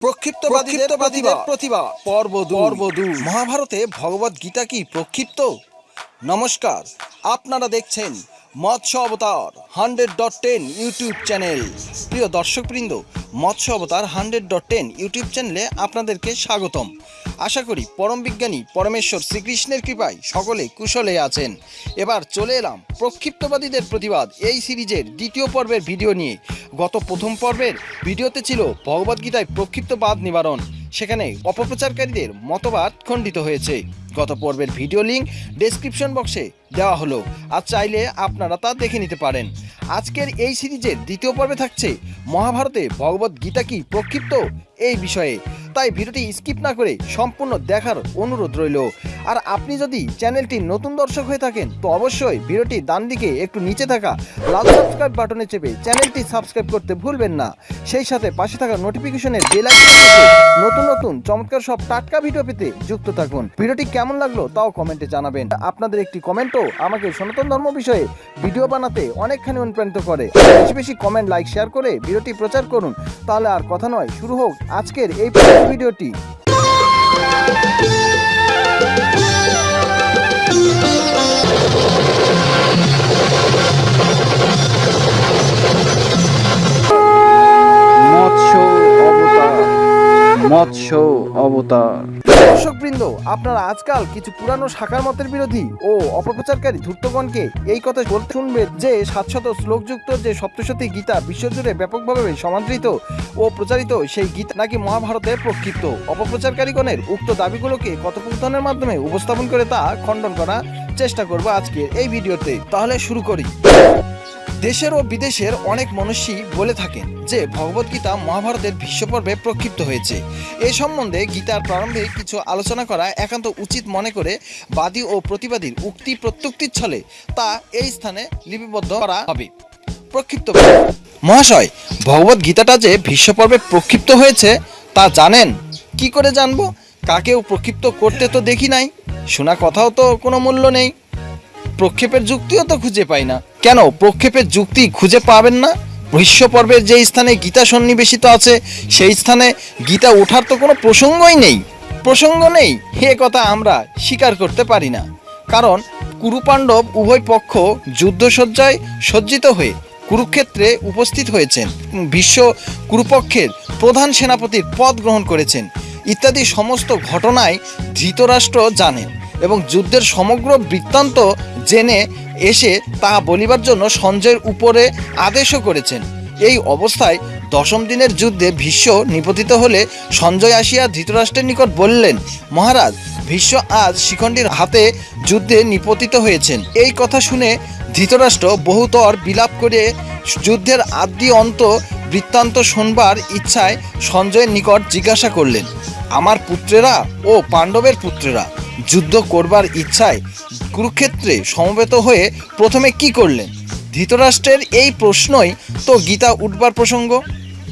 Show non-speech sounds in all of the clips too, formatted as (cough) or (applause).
প্রক্ষিপ্তবাদীদের প্রতিভা। পর্ব পর্ব মহাভারতে ভগবত গীতা কি প্রক্ষিপ্ত? নমস্কার আপনারা দেখছেন Matsya Avatar hundred dot ten YouTube channel. প্রিয় দর্শকবৃন্দ, মৎস্য Avatar hundred dot ten YouTube চ্যানেলে আপনাদেরকে স্বাগতম। আশা করি পরম বিজ্ঞানী পরমেশ্বর শ্রীকৃষ্ণের কৃপায় সকলে কুশলে আছেন। এবার চলে এলাম প্রক্ষিপ্তবাদীদের প্রতিবাদ এই সিরিজের দ্বিতীয় পর্বের ভিডিও নিয়ে। গত প্রথম পর্বের ভিডিওতে ছিল ভগবদ্গীতায় প্রক্ষিপ্তবাদ নিবারণ। সেখানে অপপ্রচারকারীদের মতবাদ খণ্ডিত হয়েছে। গত পর্বের ভিডিও লিঙ্ক ডেসক্রিপশন বক্সে দেওয়া হলো। আর চাইলে আপনারা তা দেখে নিতে পারেন। আজকের এই সিরিজের দ্বিতীয় পর্বে থাকছে মহাভারতে ভগবত গীতা কি প্রক্ষিপ্ত এই বিষয়ে। তাই ভিডিওটি স্কিপ না করে সম্পূর্ণ দেখার অনুরোধ রইল। আর আপনি যদি চ্যানেলটি নতুন দর্শক হয়ে থাকেন, তো অবশ্যই ভিডিওটি ডান দিকে একটু নিচে থাকা লাল সাবস্ক্রাইব বাটনে চেপে চ্যানেলটি সাবস্ক্রাইব করতে ভুলবেন না। সেই সাথে পাশে থাকা নোটিফিকেশনের বেল নতুন নতুন চমৎকার সব টাটকা ভিডিও পেতে যুক্ত থাকুন। ভিডিওটি কেমন লাগল তাও কমেন্টে জানাবেন। আপনাদের একটি কমেন্টও আমাকে সনাতন ধর্ম বিষয়ে ভিডিও বানাতে অনেকখানি অনুপ্রাণিত করে। বেশি বেশি কমেন্ট, লাইক, শেয়ার করে ভিডিওটি প্রচার করুন। তাহলে আর কথা নয়, শুরু হোক আজকের এই ভিডিওটি। মৎস্য অবতার মৎস্য অবতার। দর্শকবৃন্দ, আপনারা আজকাল কিছু পুরানো শাখার মতের বিরোধী ও অপপ্রচারকারী ধূর্তগণকে এই কথা বলতে শুনবেন যে সাতশত শ্লোকযুক্ত যে সপ্তশতী গীতা বিশ্বজুড়ে ব্যাপকভাবে সমাদৃত ও প্রচারিত সেই গীতা নাকি মহাভারতের প্রক্ষিপ্ত। অপপ্রচারকারীগণের উক্ত দাবিগুলোকে কথোপকথনের মাধ্যমে উপস্থাপন করে তা খণ্ডন করার চেষ্টা করব আজকে এই ভিডিওতে। তাহলে শুরু করি। দেশের ও বিদেশের অনেক মনীষী বলে থাকেন যে ভগবদ্গীতা মহাভারতের ভীষ্ম পর্বে প্রক্ষিপ্ত হয়েছে। এ সম্বন্ধে গীতার প্রারম্ভে কিছু আলোচনা করা একান্ত উচিত মনে করে বাদী ও প্রতিবাদীর উক্তি প্রত্যুক্তির ছলে তা এই স্থানে লিপিবদ্ধ করা হবে। প্রক্ষিপ্ত মহাশয়, ভগবত গীতাটা যে ভীষ্ম পর্বে প্রক্ষিপ্ত হয়েছে, তা জানেন? কি করে জানব? কাকেও প্রক্ষিপ্ত করতে তো দেখি নাই। শোনা কথাও তো কোনো মূল্য নেই। প্রক্ষেপের যুক্তিও তো খুঁজে পাই না। কেন প্রক্ষেপের যুক্তি খুঁজে পাবেন না? ভীষ্ম পর্বের যে স্থানে গীতা সন্নিবেশিত আছে, সেই স্থানে গীতা ওঠার তো কোনো প্রসঙ্গই নেই। প্রসঙ্গ নেই, হে কথা আমরা স্বীকার করতে পারি না। কারণ কুরুপাণ্ডব উভয় পক্ষ যুদ্ধসজ্জায় সজ্জিত হয়ে কুরুক্ষেত্রে উপস্থিত হয়েছেন বিশ্ব কুরুপক্ষের প্রধান সেনাপতির পদ গ্রহণ করেছেন। ইত্যাদি সমস্ত ঘটনায় ধৃতরাষ্ট্র জানেন এবং যুদ্ধের সমগ্র বৃত্তান্ত জেনে এসে তা বলিবার জন্য সঞ্জয়ের উপরে আদেশও করেছেন। এই অবস্থায় দশম দিনের যুদ্ধে ভীষ্ম নিপতিত হলে সঞ্জয় আসিয়া ধৃতরাষ্ট্রের নিকট বললেন, মহারাজ, ভীষ্ম আজ শিখণ্ডীর হাতে যুদ্ধে নিপতিত হয়েছেন। এই কথা শুনে ধৃতরাষ্ট্র বহুতর বিলাপ করে যুদ্ধের আদি অন্ত বৃত্তান্ত শোনবার ইচ্ছায় সঞ্জয়ের নিকট জিজ্ঞাসা করলেন, আমার পুত্রেরা ও পাণ্ডবের পুত্রেরা যুদ্ধ করবার ইচ্ছায় কুরুক্ষেত্রে সমবেত হয়ে প্রথমে কি করলেন? ধৃতরাষ্ট্রের এই প্রশ্নই তো গীতা উঠবার প্রসঙ্গ।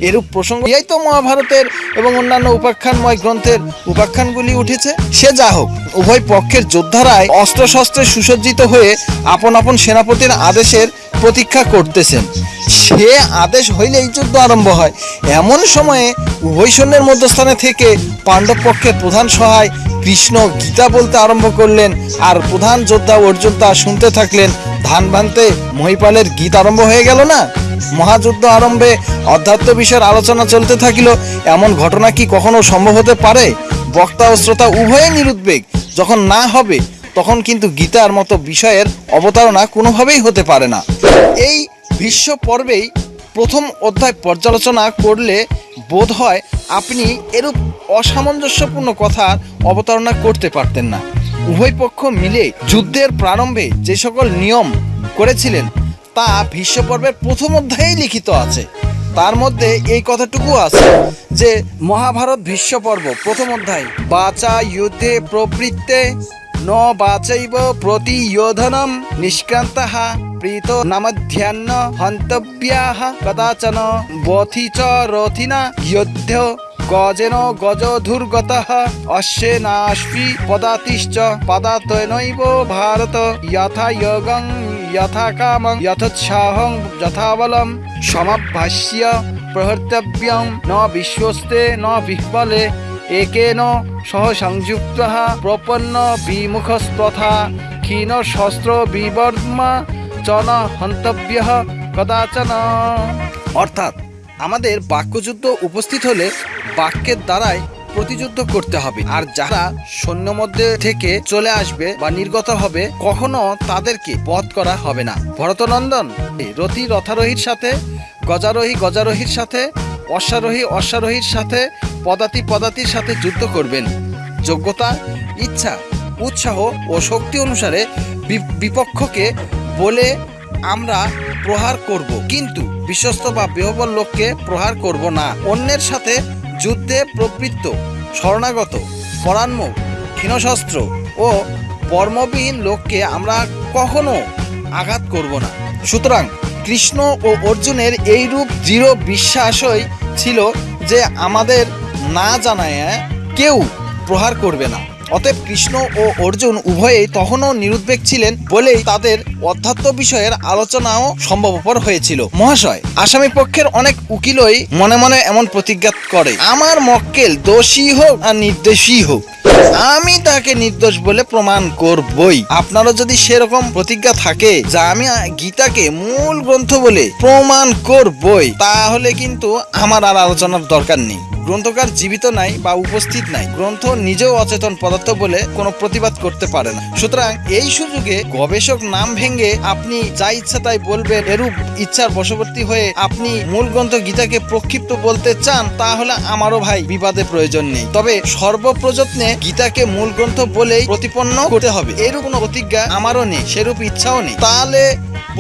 এরূপ প্রসঙ্গ এই তো মহাভারতের এবং অন্যান্য উপাখ্যানময় গ্রন্থের উপাখ্যানগুলি উঠেছে। সে যা হোক, উভয় পক্ষের যোদ্ধারায় অস্ত্রশস্ত্রে সুসজ্জিত হয়ে আপন আপন সেনাপতির আদেশের প্রতীক্ষা করতেছেন। সে আদেশ হইলেই যুদ্ধ আরম্ভ হয়। এমন সময়ে উভয় সৈন্যের মধ্যস্থানে থেকে পাণ্ডব পক্ষের প্রধান সহায় কৃষ্ণ গীতা বলতে আরম্ভ করলেন আর প্রধান যোদ্ধা অর্জুন তা শুনতে থাকলেন, ধান ভানতে মহিপালের গীত আরম্ভ হয়ে গেল না? মহাযুদ্ধ আরম্ভে অধ্যাত্ম বিষয়ের আলোচনা চলতে থাকিল, এমন ঘটনা কি কখনো সম্ভব হতে পারে? বক্তা ও শ্রোতা উভয়ে নিরুদ্বেগ, যখন না হবে, তখন কিন্তু গীতার মতো বিষয়ের অবতারণা কোনোভাবেই হতে পারে না। এই বিশ্ব পর্বেই প্রথম অধ্যায় পর্যালোচনা করলে বোধ হয় আপনি এরূপ অসামঞ্জস্যপূর্ণ কথার অবতারণা করতে পারতেন না। উভয় পক্ষ মিলে যুদ্ধের প্রারম্ভে যে সকল নিয়ম করেছিলেন, তা ভীষ্ম পর্বের প্রথম অধ্যায়েই লিখিত আছে। তার মধ্যে এই কথাটুকু আছে যে, মহাভারত ভীষ্ম পর্ব প্রথম অধ্যায়, বাচা যুদ্ধে প্রবৃত্তে ন বাচৈব প্রতিয়োধনম নিষ্ক্রান্তः প্রীত নামধ্যান্ন হন্তব্যাহ কদাচন বথি চ রথিনা যুদ্ধ গজেন গজধুর্গতः অশ্বেনাশ্বি পদাতিশ্চ পদাতনৈব ভারত যথা যোগং যথা কামং যথোৎসাহং যথা বলম সমাভাষ্য প্রহর্তব্যং ন বিশ্বস্তে ন বিহ্বলে একেন সহ সংযুক্ত প্রপন্ন বিমুখস্তথা ক্ষীণ শস্ত্র বিবর্মা চ ন হন্তব্য কদাচন। অর্থাৎ আমাদের বাক্যযুদ্ধ উপস্থিত হলে বাক্যের দ্বারাই প্রতিযুদ্ধ করতে হবে। আর যারা সৈন্য মধ্যে থেকে চলে আসবে বা নির্গত হবে, কখনো তাদেরকে বধ করা হবে না। ভরতনন্দন রথী রথারোহীর সাথে, গজারোহী গজারোহীর সাথে, অশ্বারোহী অশ্বারোহীর সাথে, পদাতি পদাতির সাথে যুদ্ধ করবেন। যোগ্যতা, ইচ্ছা, উৎসাহ ও শক্তি অনুসারে বিপক্ষকে বলে আমরা প্রহার করব। কিন্তু বিশ্বস্ত বা বেহবল লোককে প্রহার করব না। অন্যের সাথে যুদ্ধে প্রবৃত্ত, শরণাগত পরান্মুখ ক্ষীণশস্ত্র ও বর্মবিহীন লোককে আমরা কখনো আঘাত করব না। সুতরাং কৃষ্ণ ও অর্জুনের এই রূপ দৃঢ় বিশ্বাসই ছিল যে আমাদের না জানায় কেউ প্রহার করবে না। অতএব কৃষ্ণ ও অর্জুন উভয়েই তখনও নিরুদ্বেগ ছিলেন বলেই তাদের অধ্যাত্ম বিষয়ের আলোচনাও সম্ভবপর হয়েছিল। মহাশয়, আসামি পক্ষের অনেক উকিলই মনে মনে এমন প্রতিজ্ঞা করে, আমার মক্কেল দোষী হোক আর নির্দোষী হোক, আমি তাকে নির্দোষ বলে প্রমাণ করবই। আপনারও যদি সেরকম প্রতিজ্ঞা থাকে যা আমি গীতাকে মূল গ্রন্থ বলে প্রমাণ করবই, তাহলে কিন্তু আমার আর আলোচনার দরকার নেই। গ্রন্থকার জীবিত নাই বা উপস্থিত নাই। গ্রন্থ নিজেও অচেতন পদার্থ বলে কোনো প্রতিবাদ করতে পারে না। সুতরাং এই সুযোগে গবেষক নাম ভেঙে আপনি যা ইচ্ছা তাই বলবেন, এরূপ ইচ্ছার বশবর্তী হয়ে আপনি মূল গ্রন্থ গীতাকে প্রক্ষিপ্ত বলতে চান, তাহলে আমারও ভাই বিবাদে প্রয়োজন নেই। তবে সর্বপ্রযত্নে গীতাকে মূল গ্রন্থ বলেই প্রতিপন্ন করতে হবে। এরূপ কোনো প্রতিজ্ঞা আমারও নেই, সেরূপ ইচ্ছাও নেই। তাহলে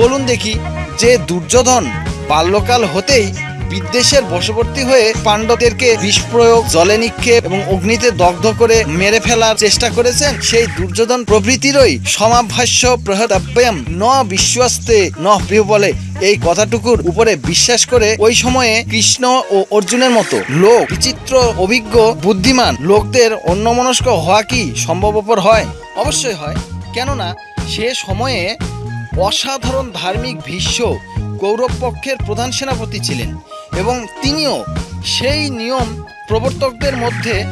বলুন দেখি, যে দুর্যোধন বাল্যকাল হতেই বিদ্বেষের বশবর্তী হয়ে পাণ্ডবদেরকে বিষ প্রয়োগ জলে নিক্ষেপ এবং অগ্নিতে দগ্ধ করে মেরে ফেলার চেষ্টা করেছেন সেই দুর্যোধন প্রভৃতিরই সমাভাষ্য প্রহদাব্যাম ন বিশ্বস্তে, ন প্রিয় বলে এই কথাটুকুর উপরে বিশ্বাস করে ওই সময়ে কৃষ্ণ ও অর্জুনের মতো লোক, বিচিত্র, অভিজ্ঞ, বুদ্ধিমান লোকদের অন্যমনস্ক হওয়া কি সম্ভবপর হয়? অবশ্যই হয়। কেননা সে সময়ে অসাধারণ ধার্মিক ভীষ্ম কৌরব পক্ষের প্রধান সেনাপতি ছিলেন। এবং তিনিও সেই নিয়ম প্রবর্তকদের মধ্যে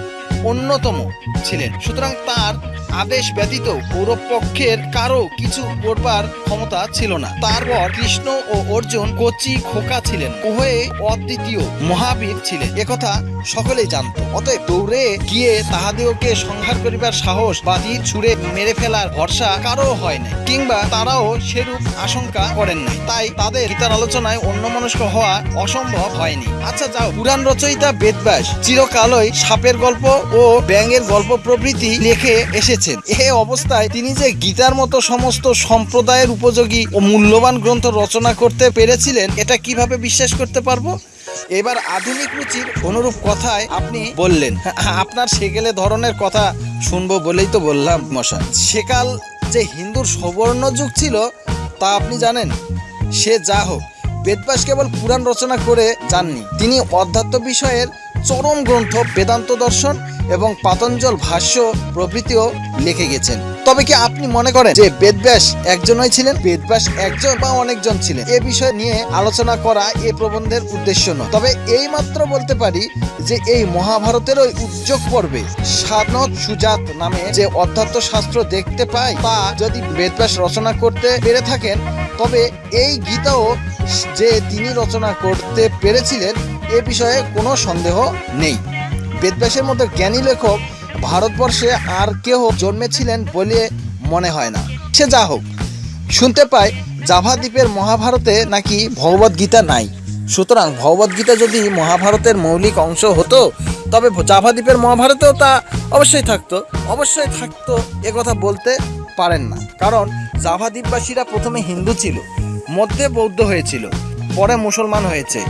অন্যতম ছিলেন। সুতরাং তার আদেশ ব্যতীত কৌরব পক্ষের কারও কিছু করবার ক্ষমতা ছিল না। তারপর কৃষ্ণ ও অর্জুন কচি খোকা ছিলেন, উভয়ে অদ্বিতীয় মহাবীর ছিলেন। একথা সকলেই জানত। অতএব দৌড়ে গিয়ে তাহাদিওকে সংহার করিবার সাহস বা তীর ছুঁড়ে মেরে ফেলার ভরসা কারও হয় নাই, কিংবা তারাও সেরূপ আশঙ্কা করেন নাই। তাই তাদের গীতার আলোচনায় অন্যমনস্ক হওয়া অসম্ভব হয়নি। আচ্ছা যাও। পুরাণ রচয়িতা বেদব্যাস চিরকালই সাপের গল্প ও ব্যাঙের গল্প প্রভৃতি লিখে এসেছেন এ অবস্থায় তিনি যে গীতার মতো সমস্ত সম্প্রদায়ের উপযোগী ও মূল্যবান গ্রন্থ রচনা করতে পেরেছিলেন, এটা কীভাবে বিশ্বাস করতে পারব? এবার আধুনিক রুচির অনুরূপ কথায় আপনি বললেন, আপনার সেকেলে ধরনের কথা শুনব বলেই তো বললাম মশা সেকাল যে হিন্দুর সবর্ণ যুগ ছিল, তা আপনি জানেন? সে যা হোক বেদব্যাস কেবল পুরাণ রচনা করে যাননি। তিনি অধ্যাত্ম বিষয়ের চরম গ্রন্থ, বেদান্ত দর্শন এবং পাতঞ্জল ভাষ্য প্রভৃতিও লিখে গেছেন। তবে কি আপনি মনে করেন যে বেদব্যাস একজনই ছিলেন? বেদব্যাস একজন বা অনেকজন ছিলেন? এ বিষয় নিয়ে আলোচনা করা এ প্রবন্ধের উদ্দেশ্য নয়। তবে এই মাত্র বলতে পারি যে এই মহাভারতের ওই উদ্যোগ পর্বে সাধনত সুজাত নামে যে অধ্যাত্ম শাস্ত্র দেখতে পাই, তা যদি বেদব্যাস রচনা করতে পেরে থাকেন, তবে এই গীতাও যে তিনি রচনা করতে পেরেছিলেন এ বিষয়ে কোনো সন্দেহ নেই। বেদব্যাসের মতো জ্ঞানী লেখক ভারতবর্ষে আর কেউ জন্মেছিলেন বলে মনে হয় না। সে যা হোক, শুনতে পাই জাভা দ্বীপের মহাভারতে নাকি ভগবদ গীতা নাই। সুতরাং ভগবদ গীতা যদি মহাভারতের মৌলিক অংশ হতো, তবে জাভা দ্বীপের মহাভারতেও তা অবশ্যই থাকতো। অবশ্যই থাকতো কথা বলতে পারেন না, কারণ জাভা দ্বীপবাসীরা প্রথমে হিন্দু ছিল, মধ্যে বৌদ্ধ হয়েছিল। পরে মুসলমান হয়েছে।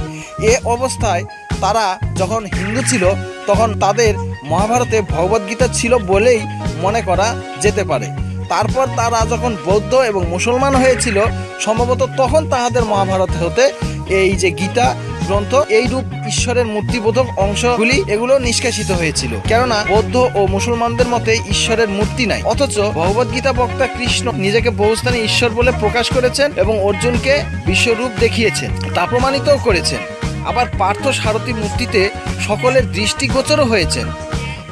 এ অবস্থায় তারা যখন হিন্দু ছিল, তখন তাদের মহাভারতে ভগবদ্গীতা ছিল বলেই মনে করা যেতে পারে। তারপর তারা যখন বৌদ্ধ এবং মুসলমান হয়েছিল, সম্ভবত তখন তাহাদের মহাভারত হতে এই যে গীতা গ্রন্থ এই রূপ ঈশ্বরের মূর্তিবোধক অংশগুলি এগুলো নিষ্কাশিত হয়েছিল। কেননা বৌদ্ধ ও মুসলমানদের মতে ঈশ্বরের মূর্তি নাই। অথচ ভগবদ্গীতা বক্তা কৃষ্ণ নিজেকে বহুস্থানে ঈশ্বর বলে প্রকাশ করেছেন এবং অর্জুনকে বিশ্বরূপ দেখিয়েছেন। তা প্রমাণিতও করেছেন। আবার পার্থ সারথী মূর্তিতে সকলের দৃষ্টিগোচরও হয়েছেন।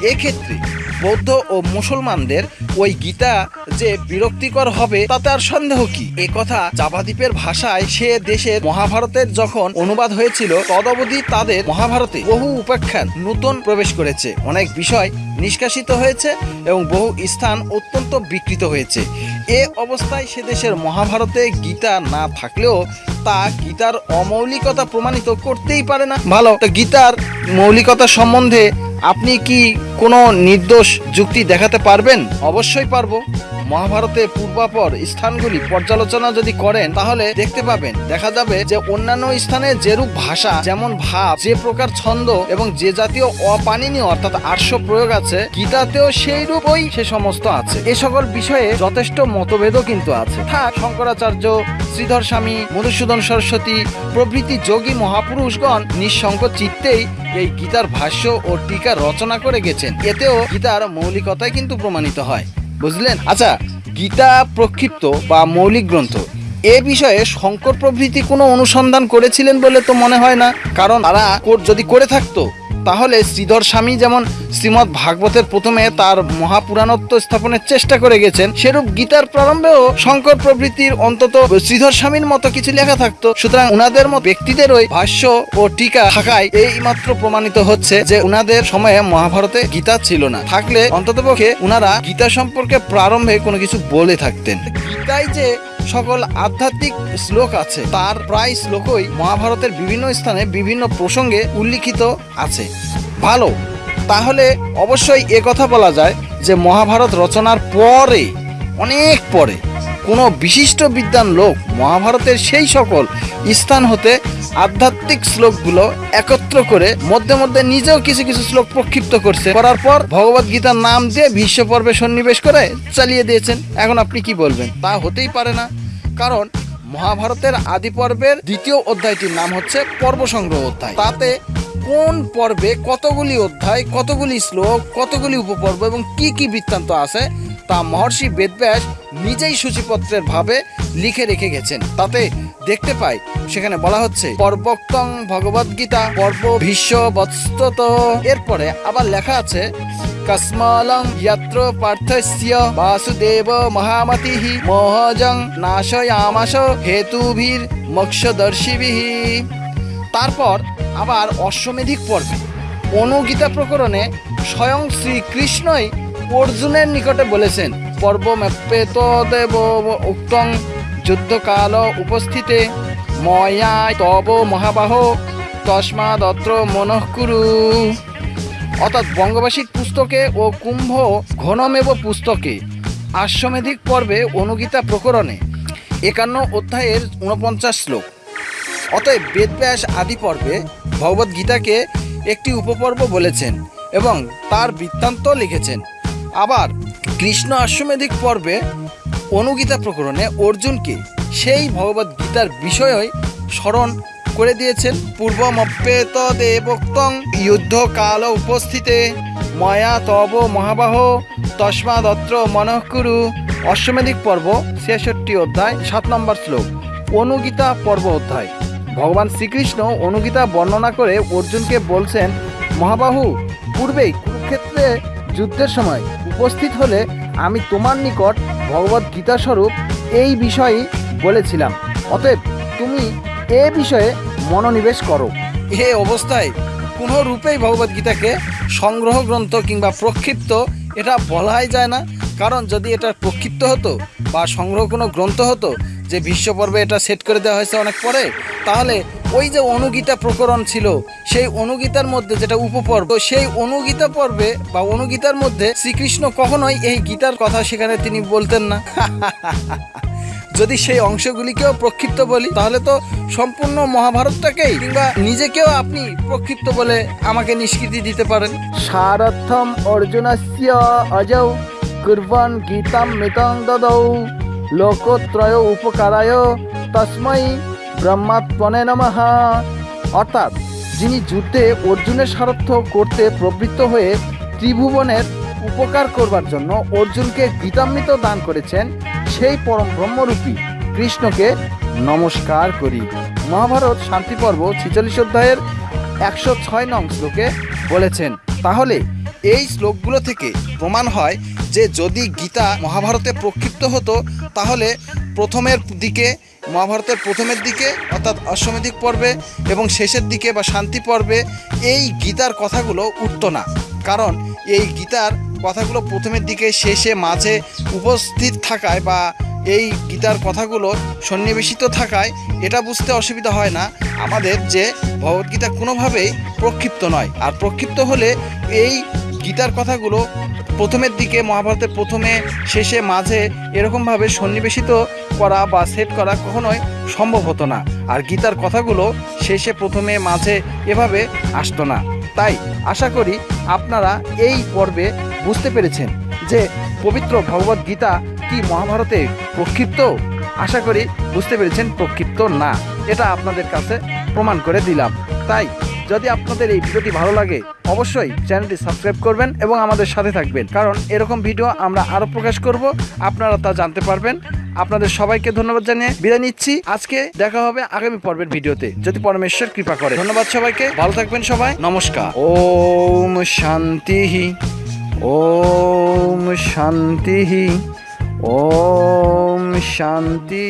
এক্ষেত্রে বৌদ্ধ ও মুসলমানদের ওই গীতা যে বিরক্তিকর হবে, তাতে আর সন্দেহ কি? এ কথা জাভাদ্বীপের ভাষায় সে দেশের মহাভারতের যখন অনুবাদ হয়েছিল, তদবধি তাদের মহাভারতে বহু উপাখ্যান নতুন প্রবেশ করেছে। অনেক বিষয় নিষ্কাশিত হয়েছে এবং বহু স্থান অত্যন্ত বিকৃত হয়েছে। এ অবস্থায় সে দেশের মহাভারতে গীতা না থাকলেও তা গীতার অমৌলিকতা প্রমাণিত করতেই পারে না। ভালো, তো গীতার মৌলিকতা সম্বন্ধে আপনি কি কোনো নির্দোষ যুক্তি দেখাতে পারবেন? অবশ্যই পারব। মহাভারতে পূর্বাপর স্থানগুলি পর্যালোচনা যদি করেন, তাহলে দেখতে পাবেন, দেখা যাবে যে অন্যান্য স্থানে যেরূপ ভাষা, যেমন ভাব, যে প্রকার ছন্দ এবং যে জাতীয় অপানিনীয় অর্থাৎ আর্শ প্রয়োগ আছে, গীতাতেও সেই রূপই সে সমস্ত আছে। এ সকল বিষয়ে যথেষ্ট মতভেদও কিন্তু আছে। থাক, শঙ্করাচার্য, শ্রীধর স্বামী, মধুসূদন সরস্বতী, প্রভৃতি যোগী মহাপুরুষগণ নিঃসংক চিত্তেই এই গীতার ভাষ্য ও টিকা রচনা করে গেছেন। এতেও গীতার মৌলিকতাই কিন্তু প্রমাণিত হয়। বুঝলেন? আচ্ছা গীতা প্রক্ষিপ্ত বা মৌলিক গ্রন্থ, এ বিষয়ে শঙ্কর প্রভৃতি কোনো অনুসন্ধান করেছিলেন বলে তো মনে হয় না? কারণ তারা যদি করে থাকতো তাহলে শ্রীধর স্বামী যেমন শ্রীমৎ ভাগবতের প্রথমে তার মহাপুরাণত্ব স্থাপনের চেষ্টা করে গেছেন, সেরূপ গীতার প্রারম্ভেও শঙ্কর প্রভৃতির অন্তত শ্রীধর স্বামীর মতো কিছু লেখা থাকতো। সুতরাং উনাদের মতো ওই ভাষ্য ও টিকা থাকায় এই মাত্র প্রমাণিত হচ্ছে যে উনাদের সময়ে মহাভারতে গীতা ছিল না। থাকলে অন্ততপক্ষে উনারা গীতা সম্পর্কে প্রারম্ভে কোনো কিছু বলে থাকতেন। গীতায় যে সকল আধ্যাত্মিক শ্লোক আছে। তার প্রায় শ্লোকই মহাভারতের বিভিন্ন স্থানে বিভিন্ন প্রসঙ্গে উল্লিখিত আছে। ভালো, তাহলে অবশ্যই কথা বলা যায় যে মহাভারত রচনার পরে, অনেক পরে কোনো বিশিষ্ট বিদ্যান লোক মহাভারতের সেই সকল স্থান হতে আধ্যাত্মিক শ্লোকগুলো একত্র করে মধ্যে মধ্যে নিজেও কিছু কিছু শ্লোক প্রক্ষিপ্ত করছে। করার পর ভগবত গীতার নাম দিয়ে বিশ্ব পর্বে সন্নিবেশ করে চালিয়ে দিয়েছেন। এখন আপনি কি বলবেন? তা হতেই পারে না। কারণ মহাভারতের আদি পর্বের দ্বিতীয় অধ্যায়টির নাম হচ্ছে পর্ব সংগ্রহ অধ্যায়। তাতে কোন পর্বে কতগুলি অধ্যায়, কতগুলি শ্লোক, কতগুলি উপপর্ব এবং কি কি বৃত্তান্ত আছে তা মহর্ষি বেদব্যাস নিজেই সূচিপত্রের ভাবে লিখে রেখে গেছেন। তাতে দেখতে পাই, সেখানে বলা হচ্ছে, পর্বক্তং ভগবদ গীতা, পর্ব ভীষ্ম বৎসত এরপরে আবার লেখা আছে, কস্মালং যত্র পার্থস্য বাসুদেব মহামতিঃ মোহজং নাশয়ামাশ হেতুভির মোক্ষদর্শিভিঃ। তারপর আবার অশ্বমেধিক পর্বে, অনুগীতা প্রকরণে স্বয়ং শ্রীকৃষ্ণই অর্জুনের নিকটে বলেছেন পর্ব মেপ্পেত দেব উক্তং যুদ্ধকাল উপস্থিতে। ময়া তব মহাবাহ, তস্মাদত্র মনঃকুরু অর্থাৎ বঙ্গবাসিক পুস্তকে ও কুম্ভ ঘনমেব পুস্তকে আশ্বমেধিক পর্বে অনুগীতা প্রকরণে একান্ন অধ্যায়ের উনপঞ্চাশ শ্লোক। অতএব বেদব্যাস আদি পর্বে ভগবদ্গীতাকে একটি উপপর্ব বলেছেন এবং তার বৃত্তান্ত লিখেছেন। আবার কৃষ্ণ অশ্বমেধিক পর্বে অনুগীতা প্রকরণে অর্জুনকে সেই ভগবদ গীতার বিষয়ই স্মরণ করে দিয়েছেন। পূর্বমপ্যেত দেবোক্তং যুদ্ধকাল উপস্থিতে, ময়া তব মহাবাহ, তস্মাদত্র মনঃকুরু অশ্বমেধিক পর্ব, ছেষট্টি অধ্যায়, সাত নম্বর শ্লোক, অনুগীতা পর্ব অধ্যায়। ভগবান শ্রীকৃষ্ণ অনুগীতা বর্ণনা করে অর্জুনকে বলছেন, মহাবাহু, পূর্বেই কুরুক্ষেত্রে যুদ্ধের সময় উপস্থিত হলে আমি তোমার নিকট ভগবত গীতা স্বরূপ এই বিষয়ই বলেছিলাম। অতএব তুমি এ বিষয়ে মনোনিবেশ করো। এ অবস্থায় কোনো রূপেই ভগবত গীতাকে সংগ্রহ গ্রন্থ কিংবা প্রক্ষিপ্ত এটা বলাই যায় না। কারণ যদি এটা প্রক্ষিপ্ত হতো বা সংগ্রহ কোনো গ্রন্থ হতো, যে বিশ্বপর্বে এটা সেট করে দেওয়া হয়েছে অনেক পরে, তাহলে ওই যে অনুগীতা প্রকরণ ছিল, সেই অনুগীতার মধ্যে যেটা উপপর্ব, সেই অনুগীতা পর্বে বা অনুগীতার মধ্যে শ্রীকৃষ্ণ কখনোই এই গীতার কথা সেখানে তিনি বলতেন না। (laughs) যদি সেই অংশগুলিকেও প্রক্ষিপ্ত বলি, তাহলে তো সম্পূর্ণ মহাভারতটাকেই কিংবা নিজেকেও আপনি প্রক্ষিপ্ত বলে আমাকে নিষ্কৃতি দিতে পারেন। সারথম অর্জুনস্য অজৌ, কুর্বন গীতাম মিতং দদৌ, লোকত্রয় উপকারায়, তস্মৈ ব্রহ্মাত্মনে নমঃ। অর্থাৎ যিনি যুদ্ধে অর্জুনের সারথ্য করতে প্রবৃত্ত হয়ে ত্রিভুবনের উপকার করবার জন্য অর্জুনকে গীতামৃত দান করেছেন, সেই পরম ব্রহ্মরূপী কৃষ্ণকে নমস্কার করি। মহাভারত শান্তি পর্ব ছিচল্লিশ অধ্যায়ের একশো ছয় নং শ্লোকে বলেছেন, তাহলে এই শ্লোকগুলো থেকে প্রমাণ হয় যে যদি গীতা মহাভারতে প্রক্ষিপ্ত হতো, তাহলে প্রথমের দিকে মহাভারতের প্রথমের দিকে, অর্থাৎ অশ্বমেধিক পর্বে এবং শেষের দিকে বা শান্তি পর্বে, এই গীতার কথাগুলো উঠতো না। কারণ এই গীতার কথাগুলো প্রথমের দিকে, শেষে, মাঝে উপস্থিত থাকায় বা এই গীতার কথাগুলো সন্নিবেশিত থাকায় এটা বুঝতে অসুবিধা হয় না আমাদের যে ভগবদ্গীতা কোনোভাবেই প্রক্ষিপ্ত নয়। আর প্রক্ষিপ্ত হলে এই গীতার কথাগুলো প্রথমের দিকে মহাভারতের প্রথমে, শেষে, মাঝে এরকমভাবে সন্নিবেশিত করা বা সেট করা কখনোই সম্ভব হতো না। আর গীতার কথাগুলো শেষে, প্রথমে, মাঝে এভাবে আসতো না। তাই আশা করি আপনারা এই পর্বে বুঝতে পেরেছেন যে পবিত্র ভগবদ গীতা কি মহাভারতে প্রক্ষিপ্ত? আশা করি বুঝতে পেরেছেন প্রক্ষিপ্ত না। এটা আপনাদের কাছে প্রমাণ করে দিলাম। তাই যদি আপনাদের এই ভিডিওটি ভালো লাগে, অবশ্যই চ্যানেলটি সাবস্ক্রাইব করবেন এবং আমাদের সাথে থাকবেন। কারণ এরকম ভিডিও আমরা আরও প্রকাশ করব, আপনারা তা জানতে পারবেন। আপনাদের সবাইকে ধন্যবাদ জানিয়ে বিদায় নিচ্ছি। আজকে দেখা হবে আগামী পর্বের ভিডিওতে। যদি পরমেশ্বর কৃপা করে। ধন্যবাদ সবাইকে। ভালো থাকবেন সবাই। নমস্কার। ওম শান্তি ওম শান্তি ওম শান্তি